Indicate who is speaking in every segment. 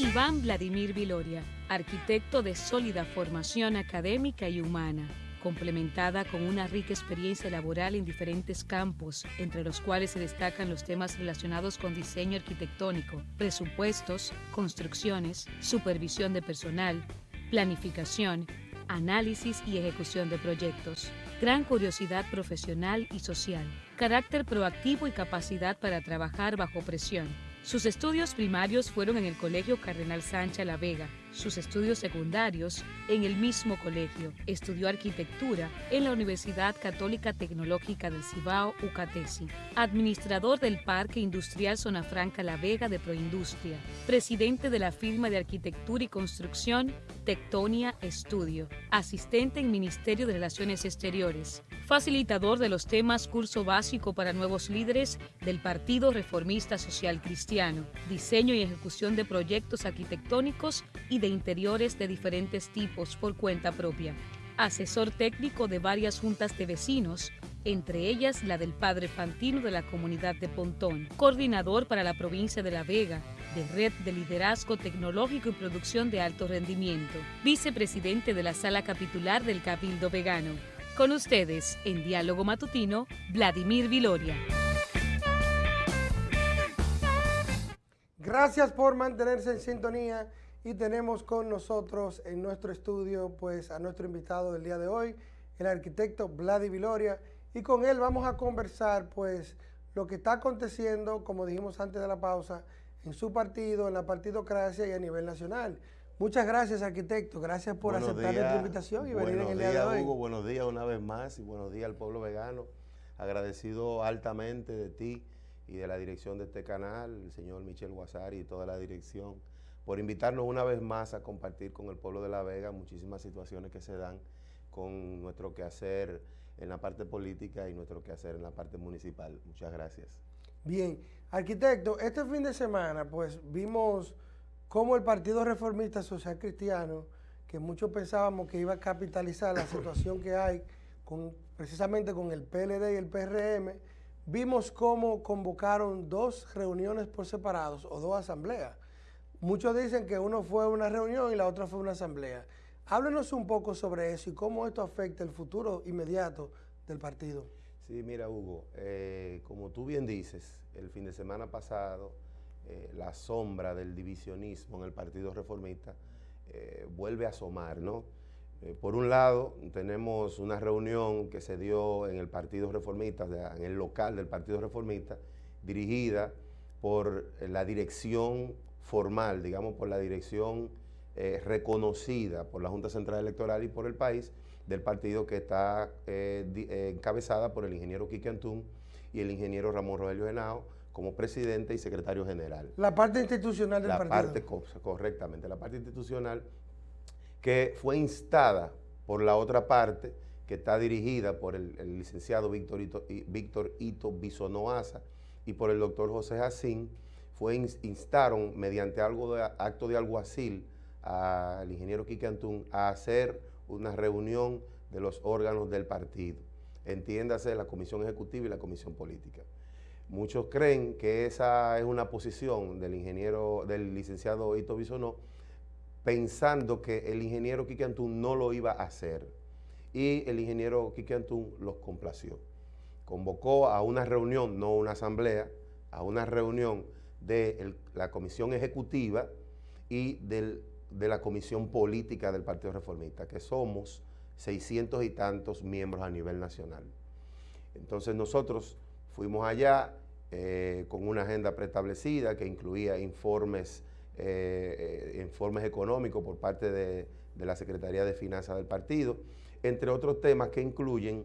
Speaker 1: Iván Vladimir Viloria, arquitecto de sólida formación académica y humana, complementada con una rica experiencia laboral en diferentes campos, entre los cuales se destacan los temas relacionados con diseño arquitectónico, presupuestos, construcciones, supervisión de personal, planificación, análisis y ejecución de proyectos, gran curiosidad profesional y social, carácter proactivo y capacidad para trabajar bajo presión sus estudios primarios fueron en el Colegio Cardenal Sánchez La Vega, sus estudios secundarios en el mismo colegio. Estudió arquitectura en la Universidad Católica Tecnológica del Cibao, UCATESI. Administrador del Parque Industrial Zona Franca La Vega de Proindustria. Presidente de la firma de arquitectura y construcción Tectonia Estudio. Asistente en Ministerio de Relaciones Exteriores facilitador de los temas Curso Básico para Nuevos Líderes del Partido Reformista Social Cristiano, diseño y ejecución de proyectos arquitectónicos y de interiores de diferentes tipos por cuenta propia, asesor técnico de varias juntas de vecinos, entre ellas la del Padre Fantino de la comunidad de Pontón, coordinador para la provincia de La Vega, de Red de Liderazgo Tecnológico y Producción de Alto Rendimiento, vicepresidente de la Sala Capitular del Cabildo Vegano, con ustedes, en Diálogo Matutino, Vladimir Viloria.
Speaker 2: Gracias por mantenerse en sintonía y tenemos con nosotros en nuestro estudio pues a nuestro invitado del día de hoy, el arquitecto Vladimir Viloria y con él vamos a conversar pues lo que está aconteciendo, como dijimos antes de la pausa, en su partido, en la partidocracia y a nivel nacional. Muchas gracias, arquitecto. Gracias por aceptar nuestra invitación y venir en el día de hoy.
Speaker 3: Hugo, buenos días una vez más y buenos días al pueblo vegano. Agradecido altamente de ti y de la dirección de este canal, el señor Michel Guasari y toda la dirección, por invitarnos una vez más a compartir con el pueblo de La Vega muchísimas situaciones que se dan con nuestro quehacer en la parte política y nuestro quehacer en la parte municipal. Muchas gracias.
Speaker 2: Bien, arquitecto, este fin de semana pues vimos como el Partido Reformista Social Cristiano, que muchos pensábamos que iba a capitalizar la situación que hay con, precisamente con el PLD y el PRM, vimos cómo convocaron dos reuniones por separados o dos asambleas. Muchos dicen que uno fue una reunión y la otra fue una asamblea. Háblenos un poco sobre eso y cómo esto afecta el futuro inmediato del partido.
Speaker 3: Sí, mira Hugo, eh, como tú bien dices, el fin de semana pasado eh, la sombra del divisionismo en el Partido Reformista eh, vuelve a asomar, ¿no? Por un lado, tenemos una reunión que se dio en el Partido Reformista, en el local del Partido Reformista, dirigida por la dirección formal, digamos, por la dirección reconocida por la Junta Central Electoral y por el país del partido que está encabezada por el ingeniero Quique Antún y el ingeniero Ramón Rogelio Henao, como presidente y secretario general.
Speaker 2: La parte institucional del partido.
Speaker 3: La parte, correctamente, la parte institucional que fue instada por la otra parte, que está dirigida por el, licenciado Víctor Ito, Víctor Ito Bisonoasa y por el doctor José Jacín, fue instaron mediante algo de, acto de alguacil al ingeniero Quique Antún a hacer una reunión de los órganos del partido, entiéndase la comisión ejecutiva y la comisión política. Muchos creen que esa es una posición del ingeniero, del licenciado Ito Bisonó, pensando que el ingeniero Quique Antún no lo iba a hacer. Y el ingeniero Quique Antún los complació. Convocó a una reunión, no una asamblea, a una reunión de la comisión ejecutiva y de la comisión política del Partido Reformista, que somos 600 y tantos miembros a nivel nacional. Entonces nosotros Fuimos allá eh, con una agenda preestablecida que incluía informes, eh, eh, informes económicos por parte de, la Secretaría de Finanzas del partido, entre otros temas que incluyen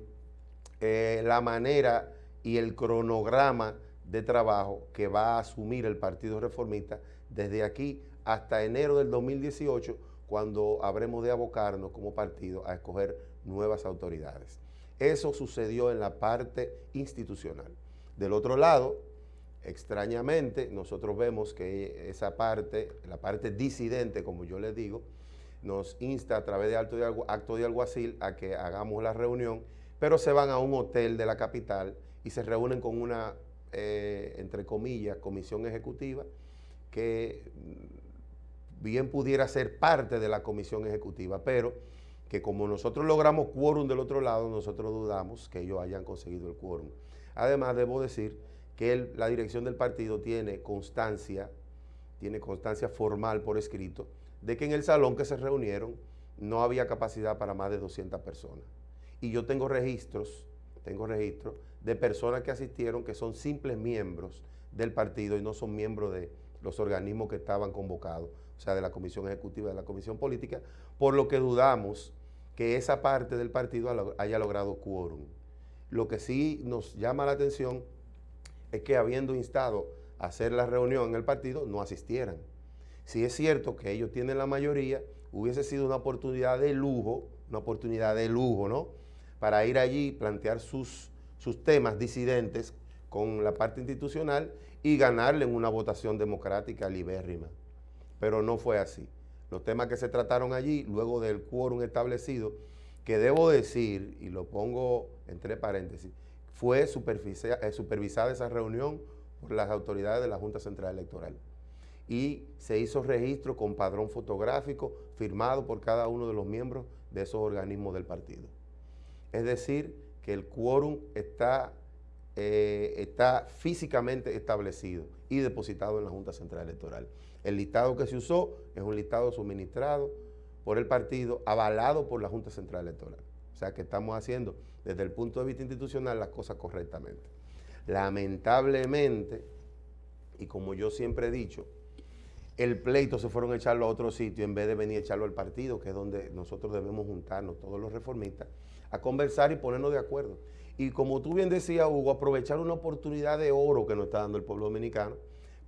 Speaker 3: la manera y el cronograma de trabajo que va a asumir el Partido Reformista desde aquí hasta enero del 2018, cuando habremos de abocarnos como partido a escoger nuevas autoridades. Eso sucedió en la parte institucional. Del otro lado, extrañamente, nosotros vemos que esa parte, la parte disidente, como yo les digo, nos insta a través de de, acto de alguacil a que hagamos la reunión, pero se van a un hotel de la capital y se reúnen con una, eh, entre comillas, comisión ejecutiva que bien pudiera ser parte de la comisión ejecutiva, pero que como nosotros logramos quórum del otro lado, nosotros dudamos que ellos hayan conseguido el quórum. Además, debo decir que la dirección del partido tiene constancia, tiene constancia formal por escrito, de que en el salón que se reunieron no había capacidad para más de 200 personas. Y yo tengo registros, tengo registros de personas que asistieron que son simples miembros del partido y no son miembros de los organismos que estaban convocados, o sea, de la Comisión Ejecutiva, de la Comisión Política, por lo que dudamos que esa parte del partido haya logrado quórum. Lo que sí nos llama la atención es que habiendo instado a hacer la reunión en el partido, no asistieran. Si es cierto que ellos tienen la mayoría, hubiese sido una oportunidad de lujo, una oportunidad de lujo, ¿no? Para ir allí, plantear sus, sus temas disidentes con la parte institucional y ganarle en una votación democrática libérrima. Pero no fue así los temas que se trataron allí, luego del quórum establecido, que debo decir, y lo pongo entre paréntesis, fue eh, supervisada esa reunión por las autoridades de la Junta Central Electoral. Y se hizo registro con padrón fotográfico firmado por cada uno de los miembros de esos organismos del partido. Es decir, que el quórum está, eh, está físicamente establecido y depositado en la Junta Central Electoral. El listado que se usó es un listado suministrado por el partido, avalado por la Junta Central Electoral. O sea que estamos haciendo desde el punto de vista institucional las cosas correctamente. Lamentablemente, y como yo siempre he dicho, el pleito se fueron a echarlo a otro sitio en vez de venir a echarlo al partido, que es donde nosotros debemos juntarnos, todos los reformistas, a conversar y ponernos de acuerdo. Y como tú bien decías, Hugo, aprovechar una oportunidad de oro que nos está dando el pueblo dominicano,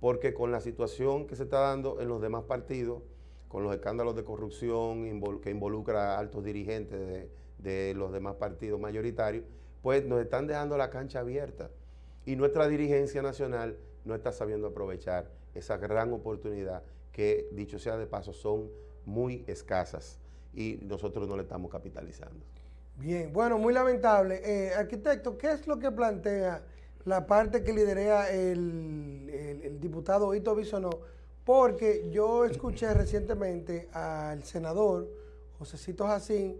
Speaker 3: porque con la situación que se está dando en los demás partidos, con los escándalos de corrupción que involucra a altos dirigentes de, los demás partidos mayoritarios, pues nos están dejando la cancha abierta. Y nuestra dirigencia nacional no está sabiendo aprovechar esa gran oportunidad que, dicho sea de paso, son muy escasas y nosotros no le estamos capitalizando.
Speaker 2: Bien, bueno, muy lamentable. Eh, arquitecto, ¿qué es lo que plantea la parte que lidera el, diputado Ito Bisonó, porque yo escuché recientemente al senador Josecito Jacín,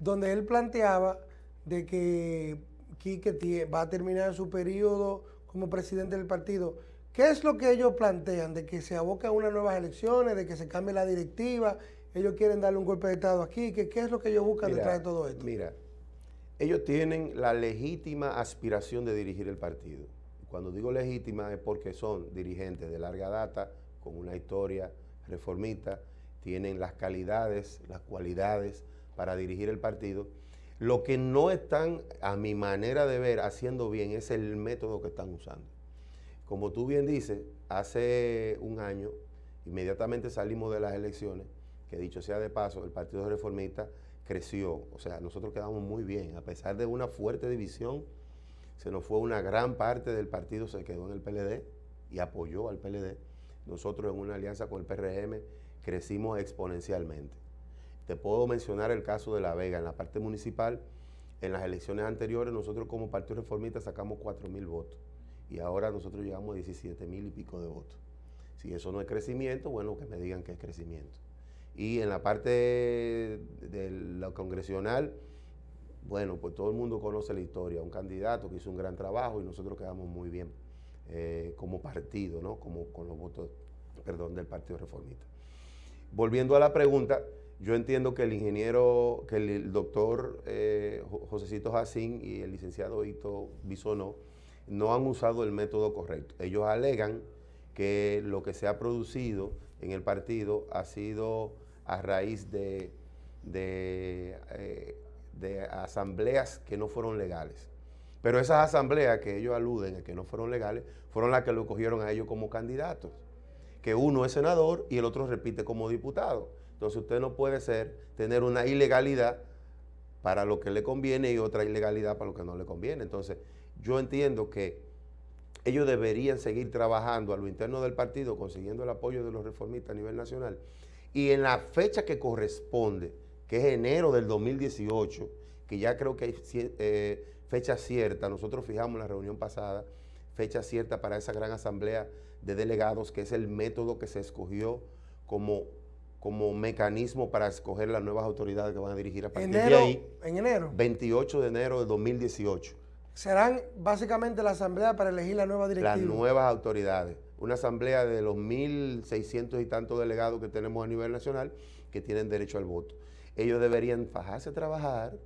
Speaker 2: donde él planteaba de que Quique va a terminar su periodo como presidente del partido. ¿Qué es lo que ellos plantean? De que se aboca a unas nuevas elecciones, de que se cambie la directiva, ellos quieren darle un golpe de Estado aquí, ¿qué, es lo que ellos buscan detrás de todo esto?
Speaker 3: Mira, ellos tienen la legítima aspiración de dirigir el partido. Cuando digo legítima es porque son dirigentes de larga data, con una historia reformista, tienen las calidades, las cualidades para dirigir el partido. Lo que no están, a mi manera de ver, haciendo bien es el método que están usando. Como tú bien dices, hace un año, inmediatamente salimos de las elecciones, que dicho sea de paso, el Partido Reformista creció. O sea, nosotros quedamos muy bien. A pesar de una fuerte división, se nos fue una gran parte del partido, se quedó en el PLD y apoyó al PLD. Nosotros en una alianza con el PRM crecimos exponencialmente. Te puedo mencionar el caso de La Vega. En la parte municipal, en las elecciones anteriores, nosotros como Partido Reformista sacamos 4 mil votos. Y ahora nosotros llegamos a 17 mil y pico de votos. Si eso no es crecimiento, bueno, que me digan que es crecimiento. Y en la parte de lo congresional, bueno, pues todo el mundo conoce la historia. Un candidato que hizo un gran trabajo y nosotros quedamos muy bien eh, como partido, ¿no? Como con los votos, perdón, del Partido Reformista. Volviendo a la pregunta, yo entiendo que el ingeniero, que el, doctor eh, Josecito Jacín y el licenciado Hito Bisonó no han usado el método correcto. Ellos alegan que lo que se ha producido en el partido ha sido a raíz de, eh, de, asambleas que no fueron legales. Pero esas asambleas que ellos aluden a que no fueron legales, fueron las que lo cogieron a ellos como candidatos. Que uno es senador y el otro repite como diputado. Entonces usted no puede ser, tener una ilegalidad para lo que le conviene y otra ilegalidad para lo que no le conviene. Entonces yo entiendo que ellos deberían seguir trabajando a lo interno del partido, consiguiendo el apoyo de los reformistas a nivel nacional y en la fecha que corresponde, que es enero del 2018, que ya creo que hay eh, fecha cierta, nosotros fijamos en la reunión pasada, fecha cierta para esa gran asamblea de delegados, que es el método que se escogió como como mecanismo para escoger las nuevas autoridades que van a dirigir a partir
Speaker 2: enero,
Speaker 3: de ahí.
Speaker 2: ¿En enero?
Speaker 3: 28 de enero de 2018.
Speaker 2: Serán básicamente la asamblea para elegir la nueva directiva.
Speaker 3: Las nuevas autoridades. Una asamblea de los 1.600 y tantos delegados que tenemos a nivel nacional que tienen derecho al voto. Ellos deberían fajarse a trabajar,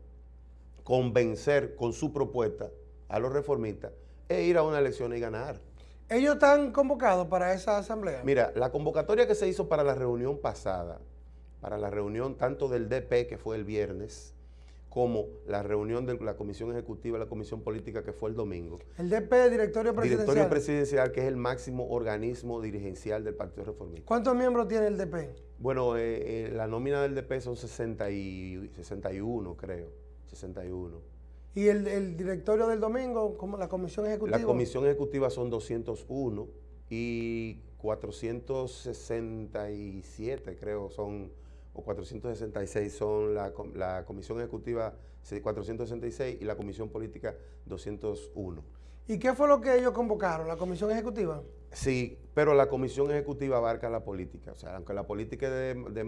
Speaker 3: convencer con su propuesta a los reformistas e ir a una elección y ganar.
Speaker 2: ¿Ellos están convocados para esa asamblea?
Speaker 3: Mira, la convocatoria que se hizo para la reunión pasada, para la reunión tanto del DP, que fue el viernes, como la reunión de la Comisión Ejecutiva la Comisión Política, que fue el domingo.
Speaker 2: El DP, Directorio Presidencial.
Speaker 3: Directorio Presidencial, que es el máximo organismo dirigencial del Partido Reformista.
Speaker 2: ¿Cuántos miembros tiene el DP?
Speaker 3: Bueno, eh, eh, la nómina del DP son 60 y 61, creo. 61.
Speaker 2: ¿Y el, el, directorio del domingo, como la comisión ejecutiva?
Speaker 3: La comisión ejecutiva son 201 y 467, creo, son, o 466 son la, la comisión ejecutiva 466 y la comisión política 201.
Speaker 2: ¿Y qué fue lo que ellos convocaron, la comisión ejecutiva?
Speaker 3: Sí, pero la comisión ejecutiva abarca la política. O sea, aunque la política de, de,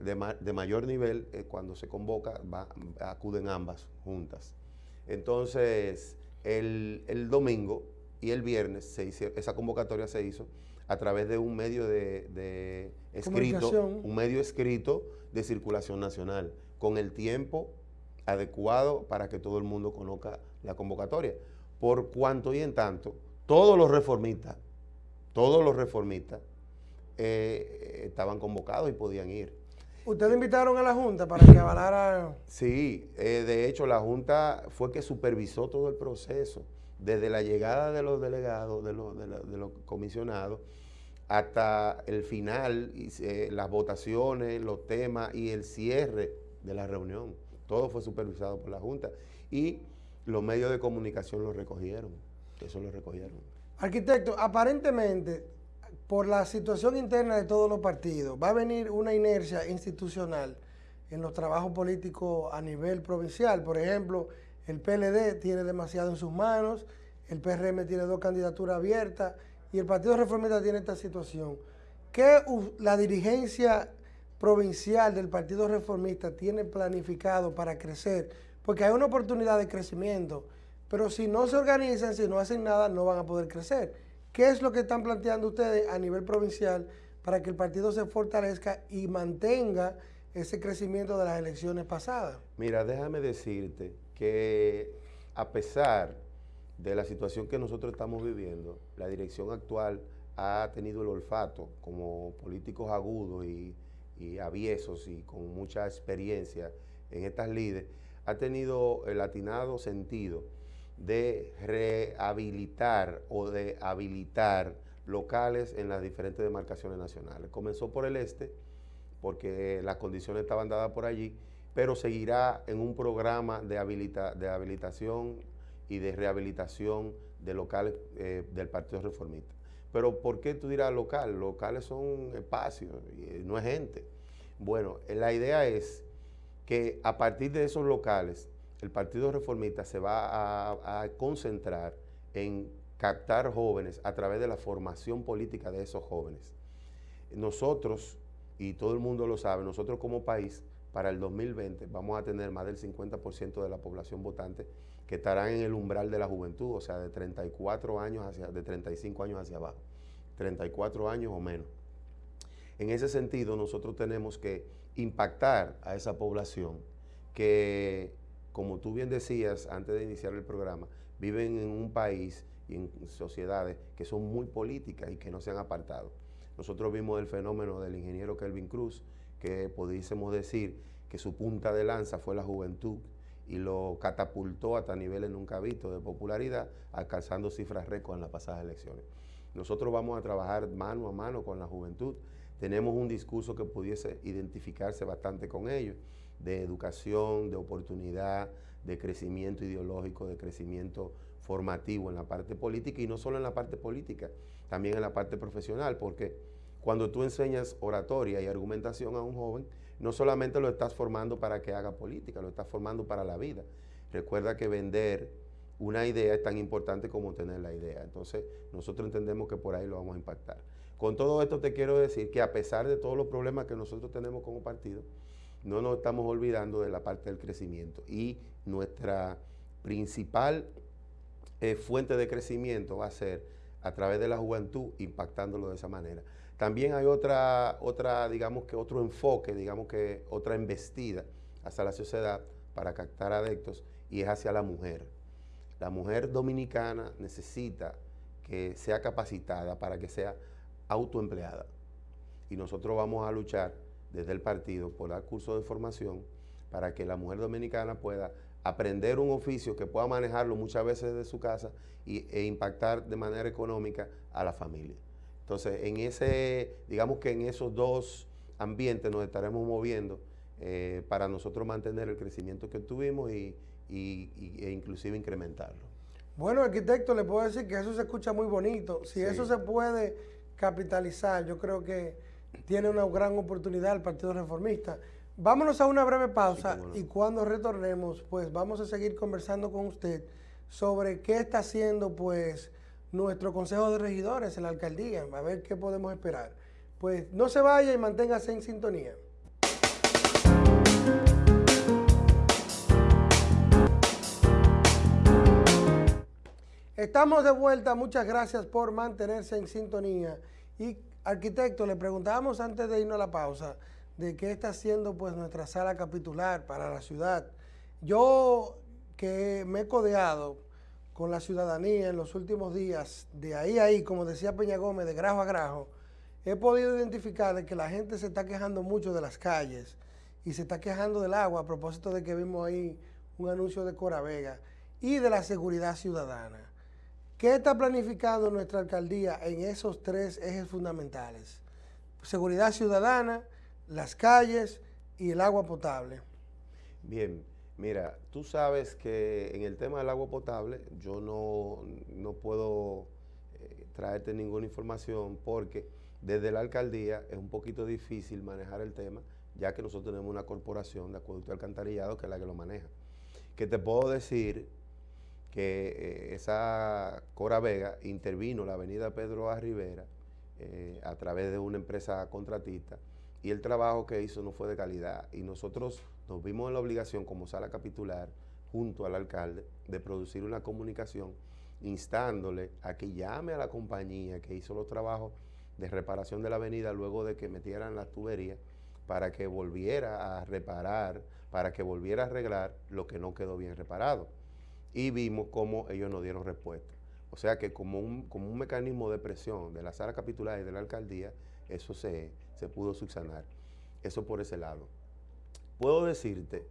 Speaker 3: de, de mayor nivel, eh, cuando se convoca, va, acuden ambas juntas. Entonces, el, el, domingo y el viernes se hizo, esa convocatoria se hizo a través de un medio de, escrito, un medio escrito de circulación nacional, con el tiempo adecuado para que todo el mundo conozca la convocatoria. Por cuanto y en tanto, todos los reformistas, todos los reformistas eh, estaban convocados y podían ir.
Speaker 2: ¿Ustedes invitaron a la Junta para que avalara?
Speaker 3: Sí, eh, de hecho la Junta fue que supervisó todo el proceso, desde la llegada de los delegados, de los, de, la, de los comisionados, hasta el final, las votaciones, los temas y el cierre de la reunión. Todo fue supervisado por la Junta. Y los medios de comunicación lo recogieron, eso lo recogieron.
Speaker 2: Arquitecto, aparentemente, por la situación interna de todos los partidos, va a venir una inercia institucional en los trabajos políticos a nivel provincial. Por ejemplo, el PLD tiene demasiado en sus manos, el PRM tiene dos candidaturas abiertas y el Partido Reformista tiene esta situación. ¿Qué la dirigencia provincial del Partido Reformista tiene planificado para crecer? Porque hay una oportunidad de crecimiento, pero si no se organizan, si no hacen nada, no van a poder crecer. ¿Qué es lo que están planteando ustedes a nivel provincial para que el partido se fortalezca y mantenga ese crecimiento de las elecciones pasadas?
Speaker 3: Mira, déjame decirte que a pesar de la situación que nosotros estamos viviendo, la dirección actual ha tenido el olfato como políticos agudos y, y aviesos y con mucha experiencia en estas lides, ha tenido el atinado sentido de rehabilitar o de habilitar locales en las diferentes demarcaciones nacionales. Comenzó por el este, porque las condiciones estaban dadas por allí, pero seguirá en un programa de, habilita, de habilitación y de rehabilitación de locales eh, del Partido Reformista. Pero ¿por qué tú dirás local? Locales son espacios, y no es gente. Bueno, la idea es que a partir de esos locales, el Partido Reformista se va a, a, concentrar en captar jóvenes a través de la formación política de esos jóvenes. Nosotros, y todo el mundo lo sabe, nosotros como país, para el 2020 vamos a tener más del 50% de la población votante que estarán en el umbral de la juventud, o sea, de 34 años hacia, de 35 años hacia abajo, 34 años o menos. En ese sentido, nosotros tenemos que impactar a esa población que como tú bien decías antes de iniciar el programa, viven en un país y en sociedades que son muy políticas y que no se han apartado. Nosotros vimos el fenómeno del ingeniero Kelvin Cruz, que pudiésemos decir que su punta de lanza fue la juventud y lo catapultó hasta niveles nunca vistos de popularidad, alcanzando cifras récord en las pasadas elecciones. Nosotros vamos a trabajar mano a mano con la juventud. Tenemos un discurso que pudiese identificarse bastante con ellos de educación, de oportunidad, de crecimiento ideológico, de crecimiento formativo en la parte política y no solo en la parte política, también en la parte profesional, porque cuando tú enseñas oratoria y argumentación a un joven, no solamente lo estás formando para que haga política, lo estás formando para la vida. Recuerda que vender una idea es tan importante como tener la idea. Entonces, nosotros entendemos que por ahí lo vamos a impactar. Con todo esto te quiero decir que a pesar de todos los problemas que nosotros tenemos como partido, no nos estamos olvidando de la parte del crecimiento y nuestra principal eh, fuente de crecimiento va a ser a través de la juventud impactándolo de esa manera. También hay otra, otra, digamos que otro enfoque, digamos que otra embestida hacia la sociedad para captar adeptos y es hacia la mujer. La mujer dominicana necesita que sea capacitada para que sea autoempleada. Y nosotros vamos a luchar desde el partido por dar cursos de formación para que la mujer dominicana pueda aprender un oficio que pueda manejarlo muchas veces desde su casa y, e impactar de manera económica a la familia. Entonces, en ese, digamos que en esos dos ambientes nos estaremos moviendo eh, para nosotros mantener el crecimiento que tuvimos y, e inclusive incrementarlo.
Speaker 2: Bueno, arquitecto, le puedo decir que eso se escucha muy bonito. Si eso se puede capitalizar, yo creo que tiene una gran oportunidad el Partido Reformista. Vámonos a una breve pausa y cuando retornemos, pues vamos a seguir conversando con usted sobre qué está haciendo pues nuestro Consejo de Regidores en la Alcaldía, a ver qué podemos esperar. Pues no se vaya y manténgase en sintonía. Estamos de vuelta, muchas gracias por mantenerse en sintonía. Y arquitecto, le preguntábamos antes de irnos a la pausa, de qué está haciendo pues nuestra sala capitular para la ciudad. Yo que me he codeado con la ciudadanía en los últimos días, de ahí a ahí, como decía Peña Gómez, de grajo a grajo, he podido identificar que la gente se está quejando mucho de las calles y se está quejando del agua a propósito de que vimos ahí un anuncio de Cora Vega y de la seguridad ciudadana. ¿Qué está planificando nuestra alcaldía en esos tres ejes fundamentales? Seguridad ciudadana, las calles y el agua potable.
Speaker 3: Bien, mira, tú sabes que en el tema del agua potable yo no, puedo eh, traerte ninguna información porque desde la alcaldía es un poquito difícil manejar el tema, ya que nosotros tenemos una corporación de acueducto alcantarillado que es la que lo maneja. Que te puedo decir que eh, esa Cora Vega intervino la avenida Pedro A. Rivera eh, a través de una empresa contratista y el trabajo que hizo no fue de calidad. Y nosotros nos vimos en la obligación como sala capitular, junto al alcalde, de producir una comunicación instándole a que llame a la compañía que hizo los trabajos de reparación de la avenida luego de que metieran las tuberías para que volviera a reparar, para que volviera a arreglar lo que no quedó bien reparado. Y vimos cómo ellos no dieron respuesta. O sea que como un, como un mecanismo de presión de la sala capitular y de la alcaldía, eso se, se pudo subsanar. Eso por ese lado. Puedo decirte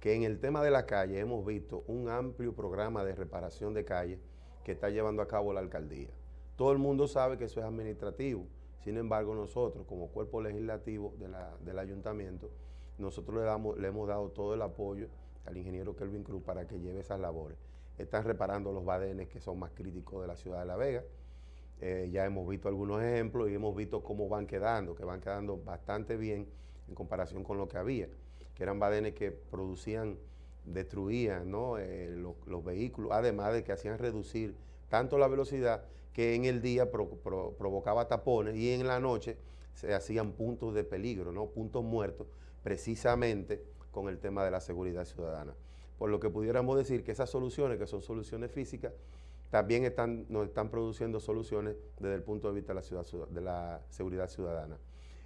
Speaker 3: que en el tema de la calle hemos visto un amplio programa de reparación de calles que está llevando a cabo la alcaldía. Todo el mundo sabe que eso es administrativo, sin embargo nosotros como cuerpo legislativo del ayuntamiento, nosotros le, hemos dado todo el apoyo al ingeniero Kelvin Cruz para que lleve esas labores. Están reparando los badenes que son más críticos de la ciudad de La Vega, eh, ya hemos visto algunos ejemplos y hemos visto cómo van quedando, que van quedando bastante bien en comparación con lo que había, que eran badenes que producían, destruían eh, los, vehículos, además de que hacían reducir tanto la velocidad que en el día provocaba tapones y en la noche se hacían puntos de peligro, ¿no? puntos muertos, precisamente con el tema de la seguridad ciudadana. Por lo que pudiéramos decir que esas soluciones, que son soluciones físicas, también están, nos están produciendo soluciones desde el punto de vista de la seguridad ciudadana.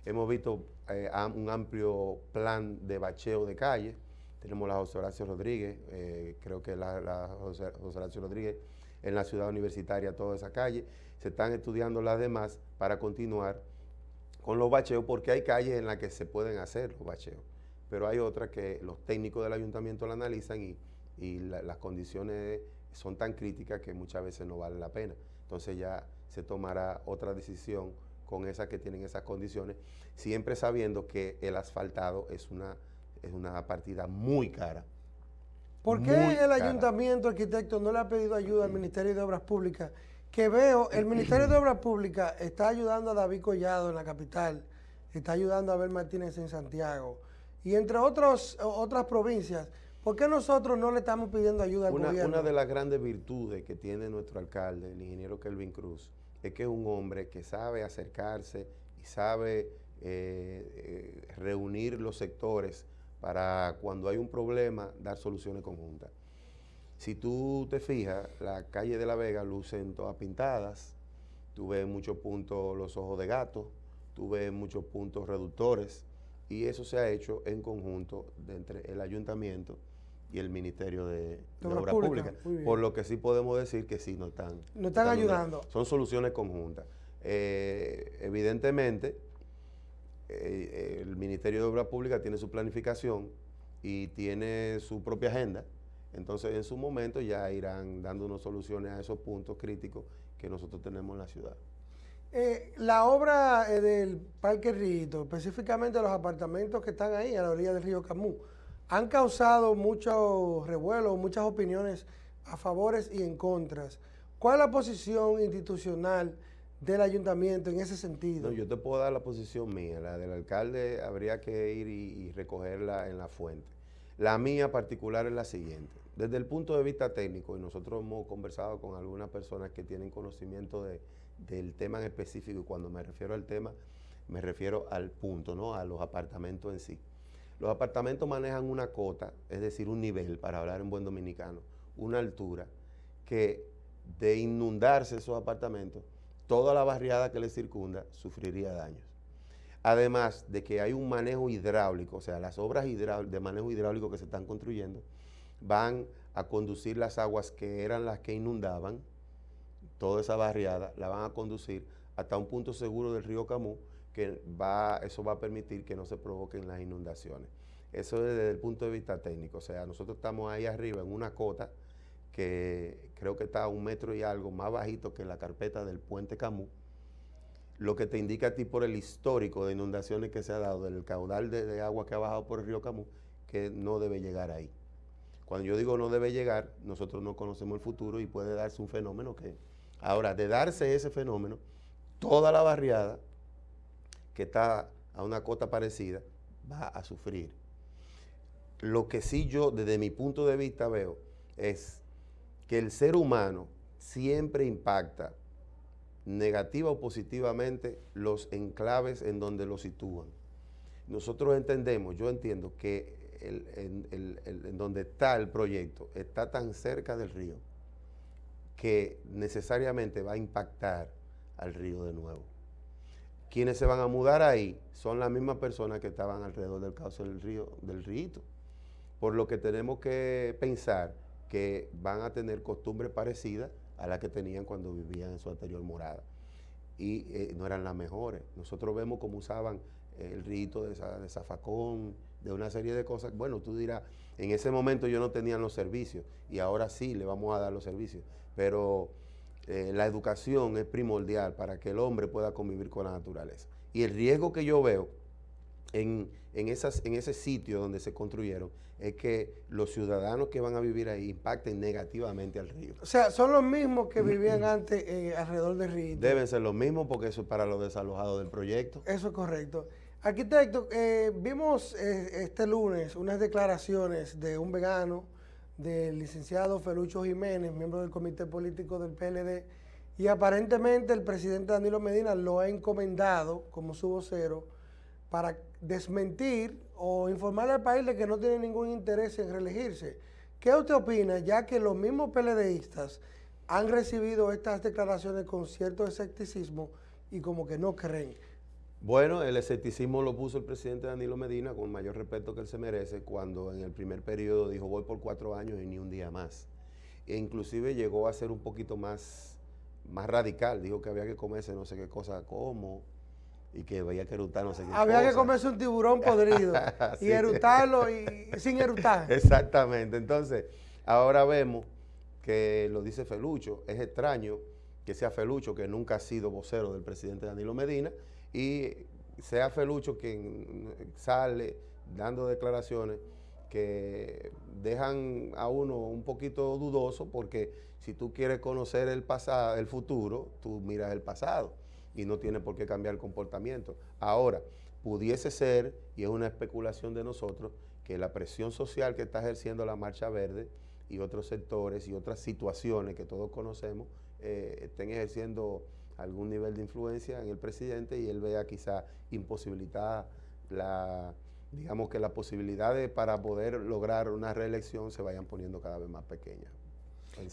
Speaker 3: Hemos visto eh, un amplio plan de bacheo de calle. Tenemos la José Horacio Rodríguez, eh, creo que la, la José, Horacio Rodríguez en la ciudad universitaria, toda esa calle. Se están estudiando las demás para continuar con los bacheos, porque hay calles en las que se pueden hacer los bacheos, pero hay otras que los técnicos del ayuntamiento la analizan y, y las condiciones son tan críticas que muchas veces no vale la pena. Entonces ya se tomará otra decisión con esas que tienen esas condiciones, siempre sabiendo que el asfaltado es una, es una partida muy cara.
Speaker 2: ¿Por qué el ayuntamiento arquitecto no le ha pedido ayuda al Ministerio de Obras Públicas? Que veo, el Ministerio de Obras Públicas está ayudando a David Collado en la capital, está ayudando a Abel Martínez en Santiago, y entre otros, otras provincias, ¿Por qué nosotros no le estamos pidiendo ayuda al
Speaker 3: una,
Speaker 2: gobierno?
Speaker 3: Una de las grandes virtudes que tiene nuestro alcalde, el ingeniero Kelvin Cruz, es que es un hombre que sabe acercarse y sabe eh, eh, reunir los sectores para cuando hay un problema dar soluciones conjuntas. Si tú te fijas, la calle de La Vega lucen todas pintadas, tú ves muchos puntos los ojos de gato, tú ves muchos puntos reductores. Y eso se ha hecho en conjunto entre el ayuntamiento y el Ministerio de, Obras Públicas. por lo que sí podemos decir que sí nos están,
Speaker 2: nos están, ayudando.
Speaker 3: Son soluciones conjuntas. Eh, evidentemente, eh, el Ministerio de Obras Públicas tiene su planificación y tiene su propia agenda. Entonces, en su momento ya irán dándonos soluciones a esos puntos críticos que nosotros tenemos en la ciudad.
Speaker 2: Eh, la obra del Parque Rito, específicamente los apartamentos que están ahí a la orilla del río Camú, han causado mucho revuelo, muchas opiniones a favores y en contras. ¿Cuál es la posición institucional del ayuntamiento en ese sentido?
Speaker 3: No, yo te puedo dar la posición mía, la del alcalde habría que ir y, recogerla en la fuente. La mía particular es la siguiente. Desde el punto de vista técnico, y nosotros hemos conversado con algunas personas que tienen conocimiento del tema en específico, y cuando me refiero al tema, me refiero al punto, ¿no? a los apartamentos en sí. Los apartamentos manejan una cota, es decir, un nivel, para hablar en buen dominicano, una altura, que de inundarse esos apartamentos, toda la barriada que les circunda sufriría daños. Además de que hay un manejo hidráulico, o sea, las obras de manejo hidráulico que se están construyendo van a conducir las aguas que eran las que inundaban toda esa barriada, la van a conducir hasta un punto seguro del río Camú, que va, eso va a permitir que no se provoquen las inundaciones. Eso es desde el punto de vista técnico, o sea, nosotros estamos ahí arriba en una cota que creo que está a un metro y algo más bajito que la carpeta del puente Camú, lo que te indica a ti por el histórico de inundaciones que se ha dado, del caudal de, agua que ha bajado por el río Camú, que no debe llegar ahí. Cuando yo digo no debe llegar, nosotros no conocemos el futuro y puede darse un fenómeno que... Ahora, de darse ese fenómeno, toda la barriada que está a una cota parecida, va a sufrir. Lo que sí yo, desde mi punto de vista, veo es que el ser humano siempre impacta negativa o positivamente los enclaves en donde lo sitúan. Nosotros entendemos, yo entiendo que en donde está el proyecto está tan cerca del río que necesariamente va a impactar al río de nuevo quienes se van a mudar ahí son las mismas personas que estaban alrededor del cauce del río, del río. Por lo que tenemos que pensar que van a tener costumbres parecidas a las que tenían cuando vivían en su anterior morada. Y eh, no eran las mejores. Nosotros vemos cómo usaban el rito de, de zafacón, de una serie de cosas. Bueno, tú dirás, en ese momento yo no tenía los servicios y ahora sí le vamos a dar los servicios. Pero eh, la educación es primordial para que el hombre pueda convivir con la naturaleza. Y el riesgo que yo veo en, esas, en ese sitio donde se construyeron es que los ciudadanos que van a vivir ahí impacten negativamente al río.
Speaker 2: O sea, son los mismos que vivían antes eh, alrededor del río.
Speaker 3: Deben ser los mismos porque eso es para los desalojados del proyecto.
Speaker 2: Eso es correcto. Arquitecto, eh, vimos este lunes unas declaraciones de un vegano del licenciado Felucho Jiménez, miembro del comité político del PLD, y aparentemente el presidente Danilo Medina lo ha encomendado como su vocero para desmentir o informarle al país de que no tiene ningún interés en reelegirse. ¿Qué usted opina, ya que los mismos PLDistas han recibido estas declaraciones con cierto escepticismo y como que no creen?
Speaker 3: Bueno, el escepticismo lo puso el presidente Danilo Medina con mayor respeto que él se merece cuando en el primer periodo dijo voy por cuatro años y ni un día más. E inclusive llegó a ser un poquito más, más radical, dijo que había que comerse no sé qué cosa como y que había que erutar no sé qué
Speaker 2: Había que comerse un tiburón podrido y erutarlo y, sin erutar.
Speaker 3: Exactamente, entonces ahora vemos que lo dice Felucho, es extraño que sea Felucho, que nunca ha sido vocero del presidente Danilo Medina, y sea Felucho quien sale dando declaraciones que dejan a uno un poquito dudoso porque si tú quieres conocer el pasado, el futuro, tú miras el pasado y no tiene por qué cambiar el comportamiento. Ahora, pudiese ser, y es una especulación de nosotros, que la presión social que está ejerciendo la Marcha Verde y otros sectores y otras situaciones que todos conocemos eh, estén ejerciendo algún nivel de influencia en el presidente y él vea quizá imposibilitada la, digamos que las posibilidades para poder lograr una reelección se vayan poniendo cada vez más pequeñas.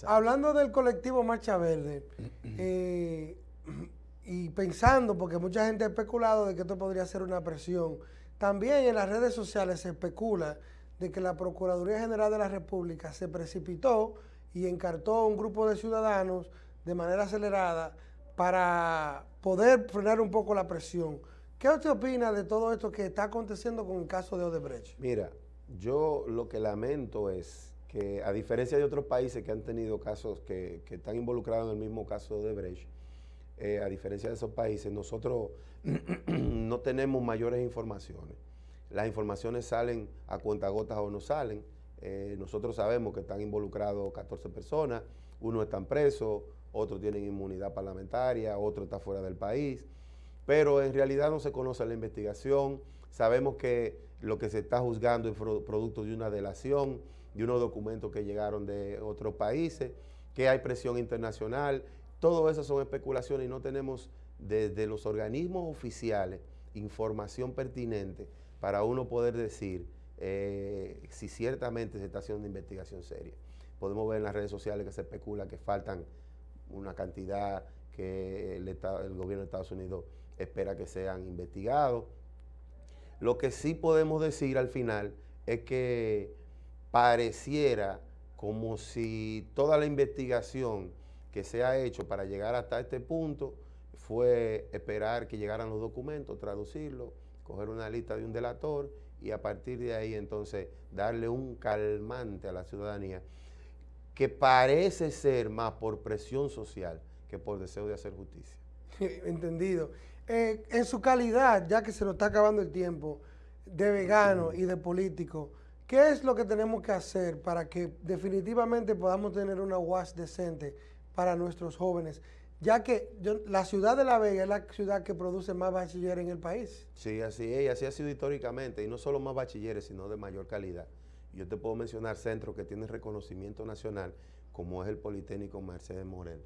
Speaker 2: Hablando del colectivo Marcha Verde, eh, y pensando, porque mucha gente ha especulado de que esto podría ser una presión, también en las redes sociales se especula de que la Procuraduría General de la República se precipitó y encartó a un grupo de ciudadanos de manera acelerada para poder frenar un poco la presión. ¿Qué usted opina de todo esto que está aconteciendo con el caso de Odebrecht?
Speaker 3: Mira, yo lo que lamento es que a diferencia de otros países que han tenido casos que, están involucrados en el mismo caso de Odebrecht, eh, a diferencia de esos países, nosotros no tenemos mayores informaciones. Las informaciones salen a cuentagotas o no salen. Eh, nosotros sabemos que están involucrados 14 personas, uno están presos, otros tienen inmunidad parlamentaria, otro está fuera del país pero en realidad no se conoce la investigación. Sabemos que lo que se está juzgando es producto de una delación, de unos documentos que llegaron de otros países, que hay presión internacional. Todo eso son especulaciones y no tenemos desde los organismos oficiales información pertinente para uno poder decir eh, si ciertamente se está haciendo una investigación seria. Podemos ver en las redes sociales que se especula que faltan una cantidad que el, gobierno de Estados Unidos espera que sean investigados. Lo que sí podemos decir al final es que pareciera como si toda la investigación que se ha hecho para llegar hasta este punto fue esperar que llegaran los documentos, traducirlos, coger una lista de un delator y a partir de ahí entonces darle un calmante a la ciudadanía que parece ser más por presión social que por deseo de hacer justicia.
Speaker 2: Entendido. Eh, en su calidad, ya que se nos está acabando el tiempo, de vegano y de político, ¿qué es lo que tenemos que hacer para que definitivamente podamos tener una UAS decente para nuestros jóvenes? Ya que la ciudad de La Vega es la ciudad que produce más bachilleres en el país.
Speaker 3: Sí, así es, así ha sido históricamente, y no solo más bachilleres, sino de mayor calidad. Yo te puedo mencionar centros que tienen reconocimiento nacional, como es el Politécnico Mercedes Morel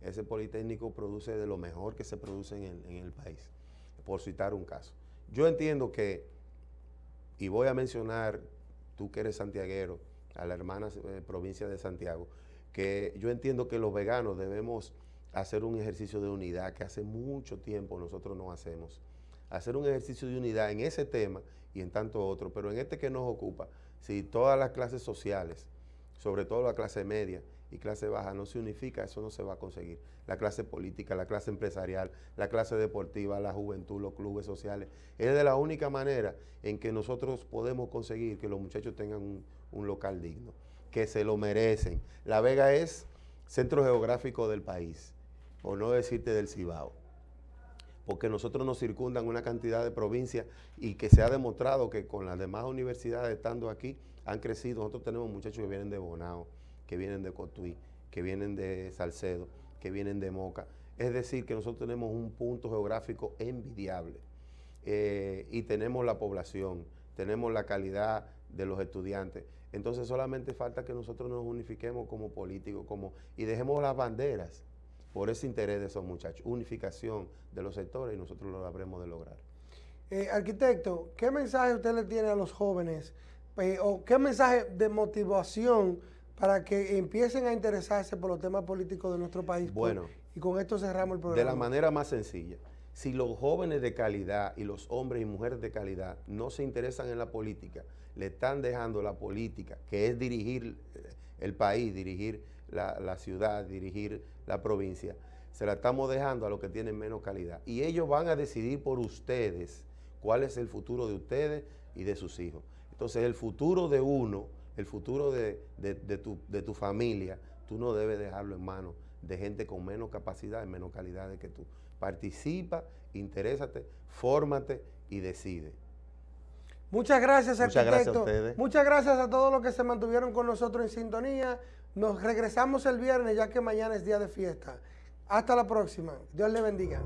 Speaker 3: ese Politécnico produce de lo mejor que se produce en el, país, por citar un caso. Yo entiendo que, y voy a mencionar, tú que eres santiaguero, a la hermana eh, provincia de Santiago, que yo entiendo que los veganos debemos hacer un ejercicio de unidad que hace mucho tiempo nosotros no hacemos. Hacer un ejercicio de unidad en ese tema y en tanto otro, pero en este que nos ocupa, si todas las clases sociales, sobre todo la clase media, y clase baja no se unifica, eso no se va a conseguir. La clase política, la clase empresarial, la clase deportiva, la juventud, los clubes sociales, es de la única manera en que nosotros podemos conseguir que los muchachos tengan un, un local digno, que se lo merecen. La Vega es centro geográfico del país, por no decirte del Cibao porque nosotros nos circundan una cantidad de provincias y que se ha demostrado que con las demás universidades estando aquí han crecido. Nosotros tenemos muchachos que vienen de Bonao, que vienen de Cotuí, que vienen de Salcedo, que vienen de Moca. Es decir, que nosotros tenemos un punto geográfico envidiable eh, y tenemos la población, tenemos la calidad de los estudiantes. Entonces solamente falta que nosotros nos unifiquemos como políticos como, y dejemos las banderas por ese interés de esos muchachos. Unificación de los sectores y nosotros lo habremos de lograr.
Speaker 2: Eh, arquitecto, ¿qué mensaje usted le tiene a los jóvenes eh, o qué mensaje de motivación para que empiecen a interesarse por los temas políticos de nuestro país. Bueno. y con esto cerramos el programa.
Speaker 3: De la manera más sencilla. Si los jóvenes de calidad y los hombres y mujeres de calidad no se interesan en la política, le están dejando la política, que es dirigir eh, el país, dirigir la, la ciudad, dirigir la provincia, se la estamos dejando a los que tienen menos calidad. Y ellos van a decidir por ustedes cuál es el futuro de ustedes y de sus hijos. Entonces el futuro de uno el futuro de, tu, familia, tú no debes dejarlo en manos de gente con menos capacidad y menos calidad que tú. Participa, interésate, fórmate y decide.
Speaker 2: Muchas gracias, Muchas Gracias a ustedes. Muchas gracias a todos los que se mantuvieron con nosotros en sintonía. Nos regresamos el viernes ya que mañana es día de fiesta. Hasta la próxima. Dios le bendiga.